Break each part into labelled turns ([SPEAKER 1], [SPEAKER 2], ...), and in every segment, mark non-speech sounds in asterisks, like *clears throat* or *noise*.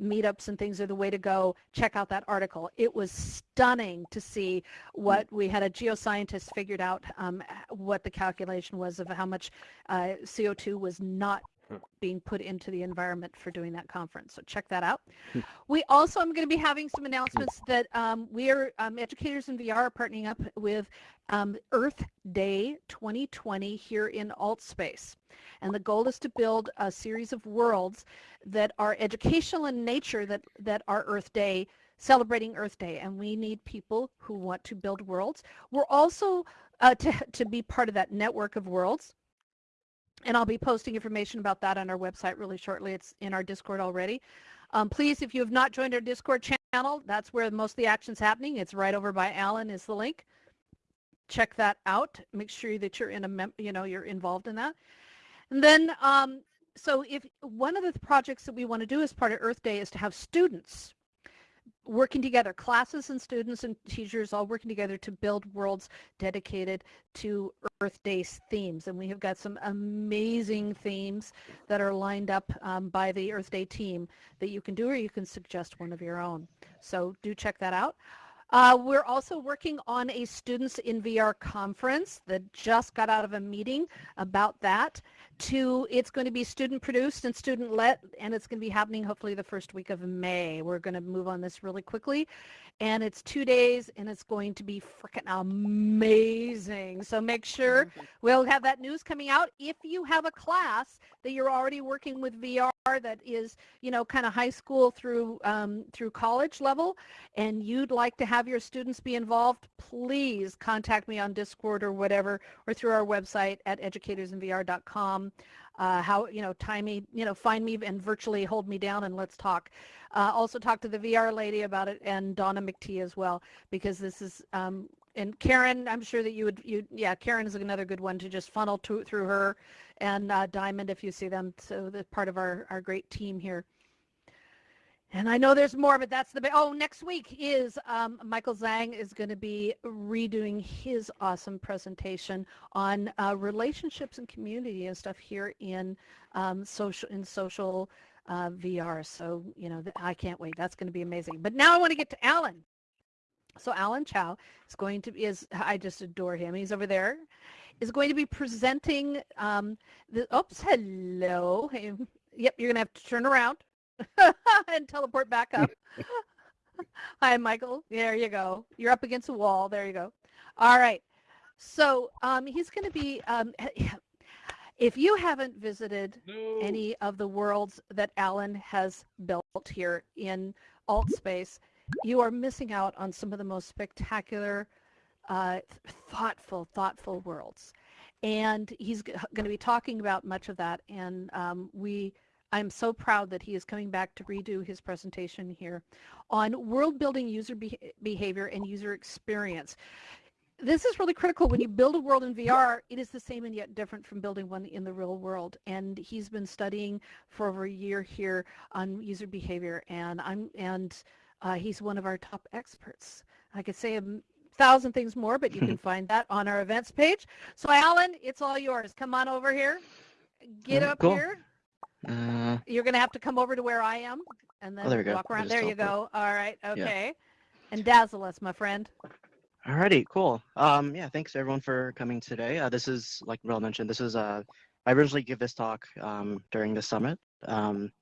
[SPEAKER 1] meetups and things are the way to go, check out that article. It was stunning to see what we had a geoscientist figured out um, what the calculation was of how much uh, CO2 was not being put into the environment for doing that conference. So check that out. Hmm. we also I'm going to be having some announcements that um, we are, um, educators in VR are partnering up with um, Earth Day 2020 here in AltSpace. And the goal is to build a series of worlds that are educational in nature that, that are Earth Day celebrating Earth Day, and we need people who want to build worlds. We're also uh, to, to be part of that network of worlds and I'll be posting information about that on our website really shortly. It's in our Discord already. Um, please, if you have not joined our Discord channel, that's where most of the action's happening. It's right over by Alan is the link. Check that out. Make sure that you're in a, you know, you're involved in that. And then, um, so if one of the projects that we want to do as part of Earth Day is to have students working together, classes and students and teachers all working together to build worlds dedicated to Earth Day themes. And we have got some amazing themes that are lined up um, by the Earth Day team that you can do or you can suggest one of your own. So do check that out. Uh, we're also working on a Students in VR conference that just got out of a meeting about that. To It's going to be student produced and student led, and it's going to be happening hopefully the first week of May. We're going to move on this really quickly. And it's two days, and it's going to be freaking amazing. So make sure we'll have that news coming out. If you have a class that you're already working with VR that is, you know, kind of high school through um, through college level, and you'd like to have your students be involved, please contact me on Discord or whatever, or through our website at Uh, how, you know, time me, you know, find me and virtually hold me down and let's talk. Uh, also talk to the VR lady about it and Donna McTee as well, because this is um, and Karen, I'm sure that you would, you yeah, Karen is another good one to just funnel to, through her and uh, Diamond if you see them. So the part of our, our great team here. And I know there's more, but that's the, oh, next week is um, Michael Zhang is going to be redoing his awesome presentation on uh, relationships and community and stuff here in um, social, in social uh, VR. So, you know, I can't wait. That's going to be amazing. But now I want to get to Alan. So Alan Chow is going to be, is, I just adore him. He's over there, is going to be presenting um, the, oops, hello. Yep, you're going to have to turn around *laughs* and teleport back up. *laughs* Hi, Michael. There you go. You're up against a wall. There you go. All right. So um, he's going to be, um, *laughs* if you haven't visited no. any of the worlds that Alan has built here in alt space, you are missing out on some of the most spectacular, uh, thoughtful, thoughtful worlds. And he's going to be talking about much of that. And um, we, I'm so proud that he is coming back to redo his presentation here on world building user be behavior and user experience. This is really critical. When you build a world in VR, it is the same and yet different from building one in the real world. And he's been studying for over a year here on user behavior. And I'm and uh, he's one of our top experts. I could say a thousand things more, but you can *laughs* find that on our events page. So Alan, it's all yours. Come on over here. Get up
[SPEAKER 2] cool.
[SPEAKER 1] here.
[SPEAKER 2] Uh,
[SPEAKER 1] You're going to have to come over to where I am and then
[SPEAKER 2] oh,
[SPEAKER 1] walk around. There you go. All right. Okay. Yeah. And dazzle us, my friend.
[SPEAKER 2] Alrighty, cool. Um, yeah, thanks everyone for coming today. Uh, this is, like Rel mentioned, this is, uh, I originally give this talk um, during the summit. Um,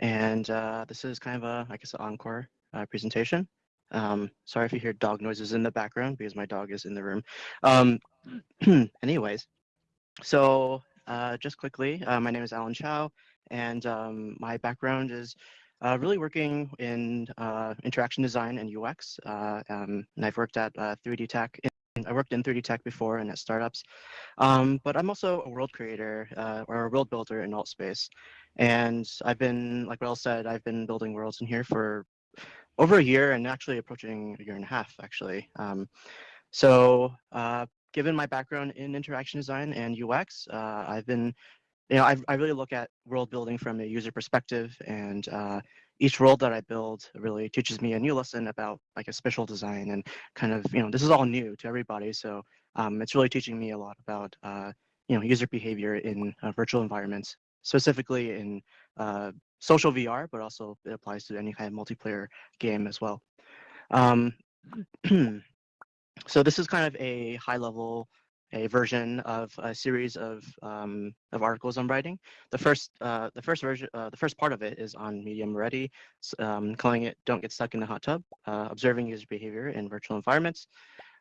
[SPEAKER 2] and uh, this is kind of a, I guess, an encore uh, presentation. Um, sorry if you hear dog noises in the background because my dog is in the room. Um, *clears throat* anyways, so uh, just quickly, uh, my name is Alan Chow, and um, my background is uh, really working in uh, interaction design and UX. Uh, um, and I've worked at 3D Tech. In, I worked in 3D Tech before and at startups, um, but I'm also a world creator or a world builder in alt space. And I've been, like Rel said, I've been building worlds in here for over a year and actually approaching a year and a half, actually. Um, so given my background in interaction design and UX, uh, I've been, you know, I've, i really look at world building from a user perspective and uh, each world that I build really teaches me a new lesson about like a spatial design and kind of, you know, this is all new to everybody. So um, it's really teaching me a lot about, uh, you know, user behavior in uh, virtual environments specifically in uh, social VR, but also it applies to any kind of multiplayer game as well. Um, *clears throat* so this is kind of a high level a version of a series of um, of articles I'm writing. The first uh, the first version uh, the first part of it is on Medium Ready, um, calling it "Don't Get Stuck in the Hot Tub: uh, Observing User Behavior in Virtual Environments."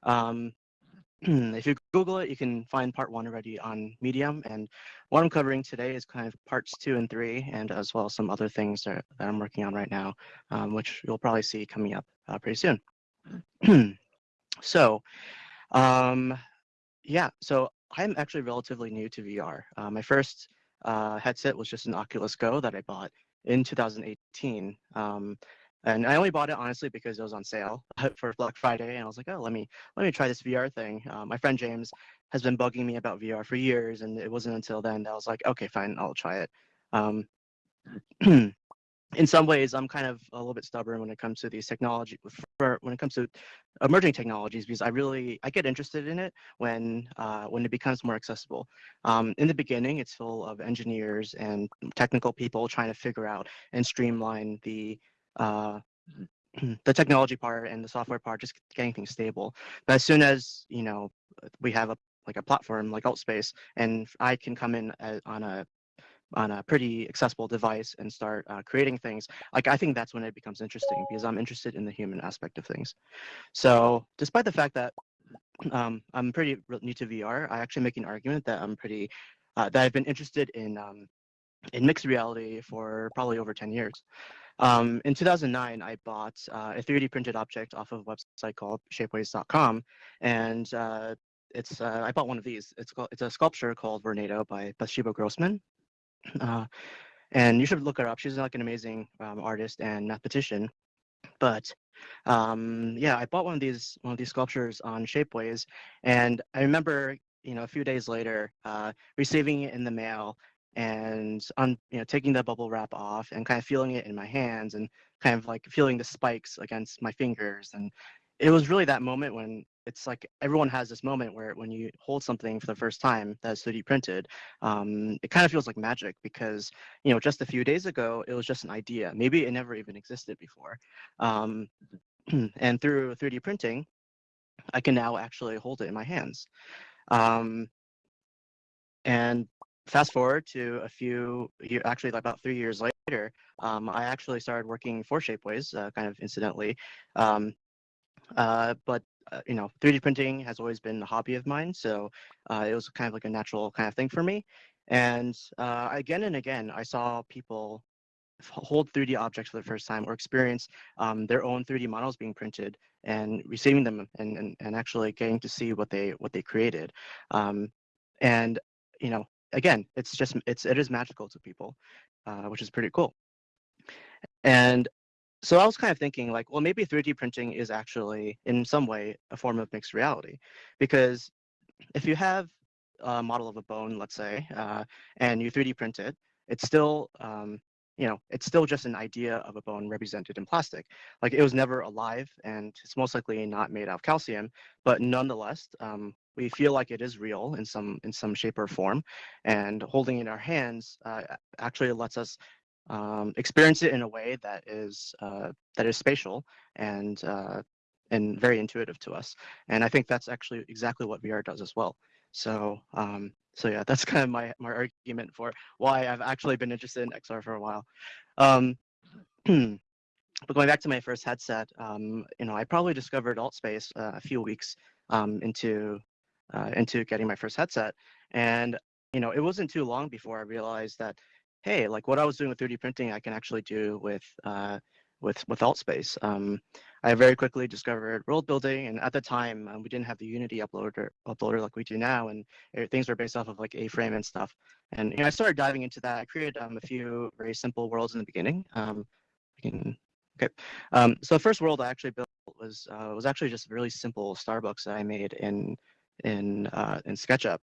[SPEAKER 2] Um, *clears throat* if you Google it, you can find part one already on Medium. And what I'm covering today is kind of parts two and three, and as well as some other things that, that I'm working on right now, um, which you'll probably see coming up uh, pretty soon. *clears throat* so, um, yeah, so I'm actually relatively new to VR. Uh, my first uh, headset was just an Oculus Go that I bought in 2018. Um, and I only bought it honestly because it was on sale *laughs* for Black Friday, and I was like, oh, let me let me try this VR thing. Uh, my friend James has been bugging me about VR for years, and it wasn't until then that I was like, okay, fine, I'll try it. Um, *clears throat* in some ways, I'm kind of a little bit stubborn when it comes to these technology, for, when it comes to emerging technologies, because I really I get interested in it when uh, when it becomes more accessible. Um, in the beginning, it's full of engineers and technical people trying to figure out and streamline the uh, *clears throat* the technology part and the software part, just getting things stable. But as soon as you know we have a like a platform like AltSpace, and I can come in uh, on a on a pretty accessible device and start uh, creating things, like I think that's when it becomes interesting because I'm interested in the human aspect of things. So despite the fact that um, I'm pretty new to VR, I actually make an argument that I'm pretty, uh, that I've been interested in, um, in mixed reality for probably over 10 years. Um, in 2009, I bought uh, a 3D printed object off of a website called shapeways.com, and uh, it's uh, I bought one of these. It's called it's a sculpture called Vornado by Bathsheba Grossman, uh, and you should look her up. She's like an amazing um, artist and mathematician. But um, yeah, I bought one of these one of these sculptures on Shapeways, and I remember you know a few days later uh, receiving it in the mail and on you know taking the bubble wrap off and kind of feeling it in my hands and kind of like feeling the spikes against my fingers and it was really that moment when it's like everyone has this moment where when you hold something for the first time that's 3D printed, um, it kind of feels like magic because you know just a few days ago it was just an idea. Maybe it never even existed before, um, *clears throat* and through 3D printing, I can now actually hold it in my hands. Um, and fast forward to a few, actually about three years later, um, I actually started working for Shapeways, uh, kind of incidentally. Um, uh, but you know, 3D printing has always been a hobby of mine, so uh, it was kind of like a natural kind of thing for me. And uh, again and again, I saw people hold 3D objects for the first time or experience um, their own 3D models being printed and receiving them and, and, and actually getting to see what they what they created. Um, and you know, again, it's just it's it is magical to people, uh, which is pretty cool. And so I was kind of thinking like, well, maybe 3D printing is actually in some way a form of mixed reality, because if you have a model of a bone, let's say, uh, and you 3D print it, it's still, um, you know, it's still just an idea of a bone represented in plastic. Like it was never alive, and it's most likely not made out of calcium, but nonetheless, um, we feel like it is real in some in some shape or form, and holding it in our hands uh, actually lets us um, experience it in a way that is uh, that is spatial and uh, and very intuitive to us. And I think that's actually exactly what VR does as well. So um, so yeah, that's *laughs* kind of my my argument for why I've actually been interested in XR for a while. Um, *clears throat* but going back to my first headset, um, you know, I probably discovered AltSpace uh, a few weeks um, into uh, into getting my first headset, and you know, it wasn't too long before I realized that hey, like what I was doing with 3D printing, I can actually do with uh, with with AltSpace. Um, I very quickly discovered world building, and at the time um, we didn't have the Unity uploader uploader like we do now, and things were based off of like A-frame and stuff. And you know, I started diving into that. I created um, a few very simple worlds in the beginning. Um, can, okay, um, so the first world I actually built was uh, was actually just a really simple Starbucks that I made in in uh, in SketchUp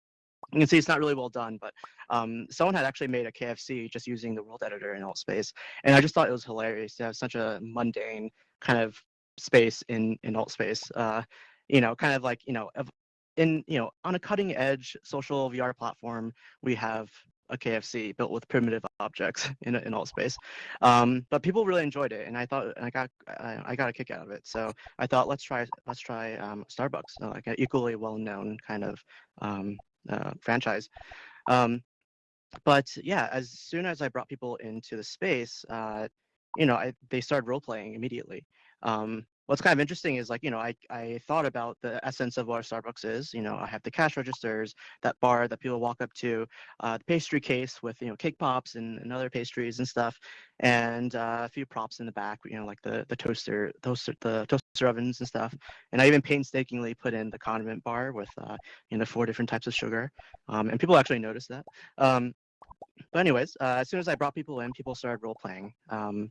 [SPEAKER 2] you can see it's not really well done, but um, someone had actually made a KFC just using the world editor in AltSpace. And I just thought it was hilarious to have such a mundane kind of space in, in AltSpace. Uh, you know, kind of like, you know, in, you know, on a cutting edge social VR platform, we have a KFC built with primitive objects *laughs* in in alt space. Um, but people really enjoyed it, and I thought I got I, I, got a kick out of it. So I thought let's try let's try um, Starbucks, uh, like an equally well-known kind of um, uh, franchise. Um, but yeah, as soon as I brought people into the space, uh, you know, I, they started role playing immediately. Um, what's kind of interesting is like you know I, I thought about the essence of what starbucks is you know i have the cash registers that bar that people walk up to uh, the pastry case with you know cake pops and, and other pastries and stuff and uh, a few props in the back you know like the the toaster toaster the toaster ovens and stuff and i even painstakingly put in the condiment bar with uh, you know four different types of sugar um, and people actually noticed that um, but anyways uh, as soon as i brought people in people started role playing um,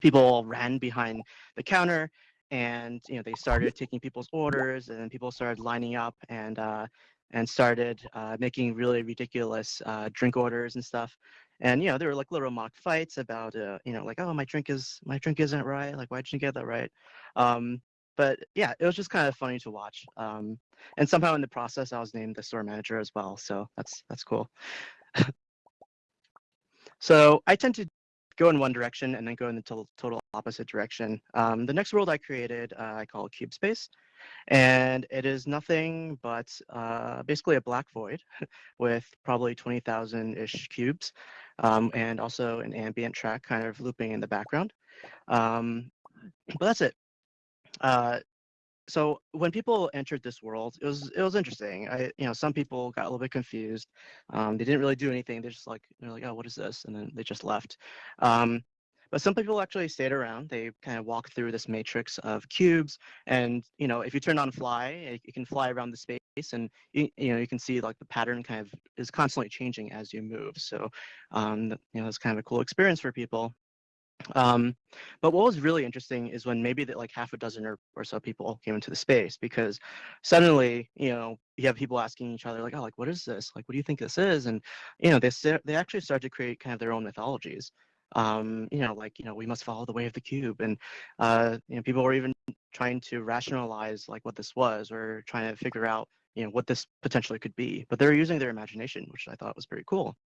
[SPEAKER 2] people ran behind the counter and you know they started taking people's orders and then people started lining up and uh, and started uh, making really ridiculous uh, drink orders and stuff. And you know there were like little mock fights about uh, you know like oh my drink is my drink isn't right. Like why didn't you get that right? Um, but yeah it was just kind of funny to watch um, and somehow in the process i was named the store manager as well so that's that's cool. *laughs* So i tend to go in one direction and then go in the total, total opposite direction. Um, the next world I created, uh, I call Cube Space. And it is nothing but uh, basically a black void *laughs* with probably 20,000-ish cubes um, and also an ambient track kind of looping in the background. Um, but that's it. Uh, so when people entered this world, it was it was interesting. I you know some people got a little bit confused. Um, they didn't really do anything. They're just like they're like, oh, what is this? And then they just left. Um, but some people actually stayed around. They kind of walked through this matrix of cubes, and you know if you turn on fly, you can fly around the space, and you, you know you can see like the pattern kind of is constantly changing as you move. So um, you know it's kind of a cool experience for people. Um, but what was really interesting is when maybe that like half a dozen or, or so people came into the space because suddenly, you know, you have people asking each other like, oh, like, what is this? Like, what do you think this is? And, you know, they, they actually start to create kind of their own mythologies. Um, you know, like, you know, we must follow the way of the cube. And, uh, you know, people were even trying to rationalize like what this was or trying to figure out, you know, what this potentially could be. But they're using their imagination, which I thought was pretty cool.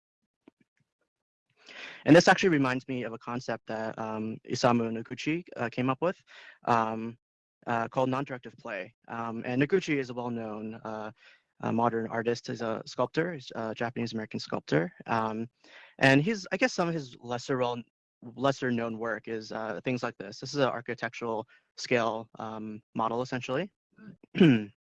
[SPEAKER 2] And this actually reminds me of a concept that um, Isamu Noguchi uh, came up with um, uh, called non-directive play. Um, and Noguchi is a well-known uh, modern artist. He's a sculptor, he's a Japanese-American sculptor. Um, and he's, I guess some of his lesser well, lesser known work is uh, things like this. This is an architectural scale um, model, essentially. *clears throat*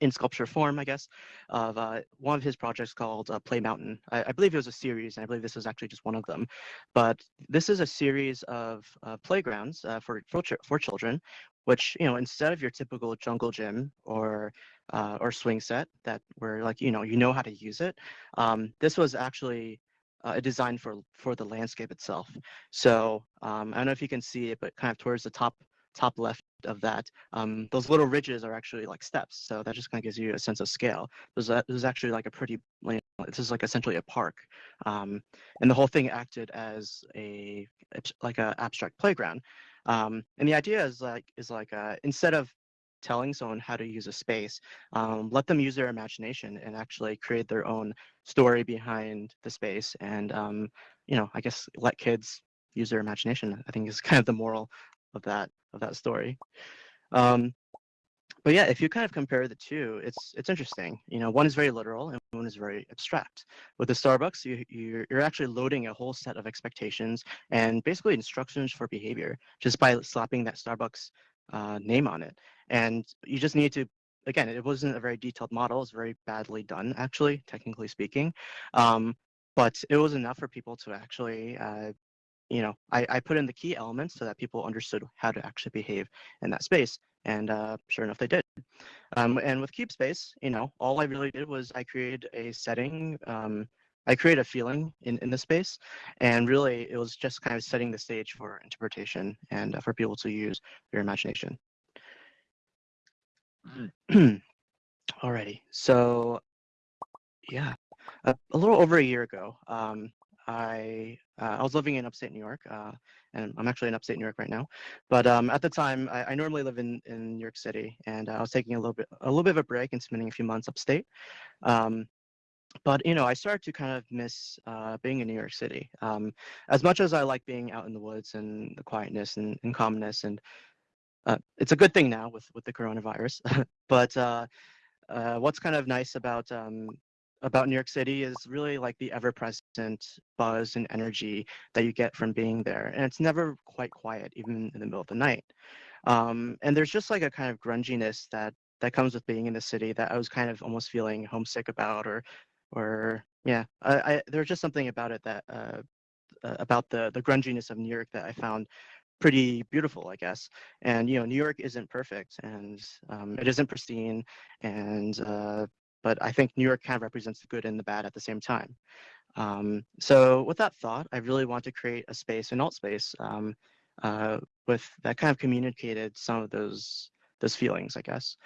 [SPEAKER 2] in sculpture form, I guess, of uh, one of his projects called uh, Play Mountain. I, I, believe it was a series, and I believe this is actually just one of them. But this is a series of uh, playgrounds uh, for, for for children, which you know instead of your typical jungle gym or uh, or swing set that where like you know you know how to use it, um, this was actually uh, designed for for the landscape itself. So um, I don't know if you can see it, but kind of towards the top top left of that, um, those little ridges are actually like steps. So that just kind of gives you a sense of scale. This, this is actually like a pretty, this is like essentially a park. Um, and the whole thing acted as a, like a abstract playground. Um, and the idea is like, is like uh, instead of telling someone how to use a space, um, let them use their imagination and actually create their own story behind the space. And, um, you know, I guess let kids use their imagination, I think is *laughs* kind of the moral of that of that story. Um, but yeah, if you kind of compare the two, it's it's interesting. You know, one is very literal and one is very abstract. With the Starbucks, you you're, you're actually loading a whole set of expectations and basically instructions for behavior just by slapping that Starbucks uh, name on it. And you just need to again, it wasn't a very detailed model. It's very badly done, actually, technically speaking. Um, but it was enough for people to actually uh, you know, I, I put in the key elements so that people understood how to actually behave in that space. And uh, sure enough, they did. Um, and with Cube Space, you know, all I really did was I created a setting. Um, I created a feeling in, in the space. And really, it was just kind of setting the stage for interpretation and uh, for people to use their imagination. *clears throat* Alrighty, so yeah, a, a little over a year ago, um, I uh, I was living in upstate New York, uh, and I'm actually in upstate New York right now. But um, at the time, I, I, normally live in, in New York City, and I was taking a little bit a little bit of a break and spending a few months upstate. Um, but you know, I started to kind of miss uh, being in New York City. Um, as much as I like being out in the woods and the quietness and, and calmness, and uh, it's a good thing now with with the coronavirus. *laughs* but uh, uh, what's kind of nice about um, about New York City is really like the ever-present buzz and energy that you get from being there, and it's never quite quiet, even in the middle of the night. Um, and there's just like a kind of grunginess that that comes with being in the city that I was kind of almost feeling homesick about, or or yeah, I, I there's just something about it that uh, uh, about the the grunginess of New York that I found pretty beautiful, I guess. And you know, New York isn't perfect, and um, it isn't pristine, and uh, but I think New York kind of represents the good and the bad at the same time. Um, so with that thought, I really want to create a space, an alt space, um, uh, with that kind of communicated some of those those feelings, I guess.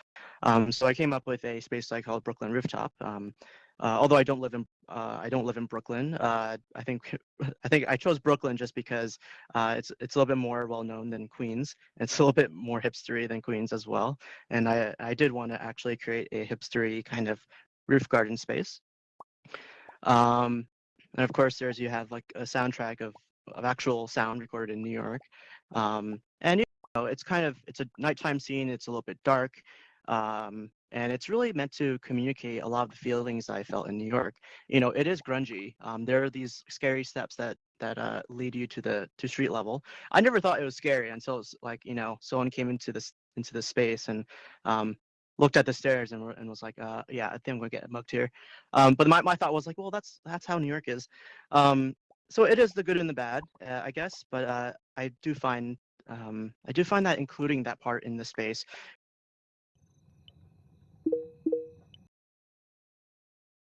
[SPEAKER 2] Um, so I came up with a space I called Brooklyn Rooftop. Um, uh, although I don't live in uh, I don't live in Brooklyn. Uh, I think *laughs* I think I chose Brooklyn just because uh, it's it's a little bit more well known than Queens. It's a little bit more hipstery than Queens as well. And I I did want to actually create a hipstery kind of roof garden space. Um, and of course, there's you have like a soundtrack of of actual sound recorded in New York. Um, and it's kind of it's a nighttime scene. It's a little bit dark. Um, and it's really meant to communicate a lot of the feelings I felt in New York. You know, it is grungy. Um, there are these scary steps that that uh, lead you to the to street level. I never thought it was scary until it's like you know someone came into this into the space and um, looked at the stairs and, and was like, uh, yeah, I think I'm gonna get mugged here. Um, but my, my thought was like, well, that's that's how New York is. Um, so it is the good and the bad, uh, I guess. But uh, I do find um, I do find that including that part in the space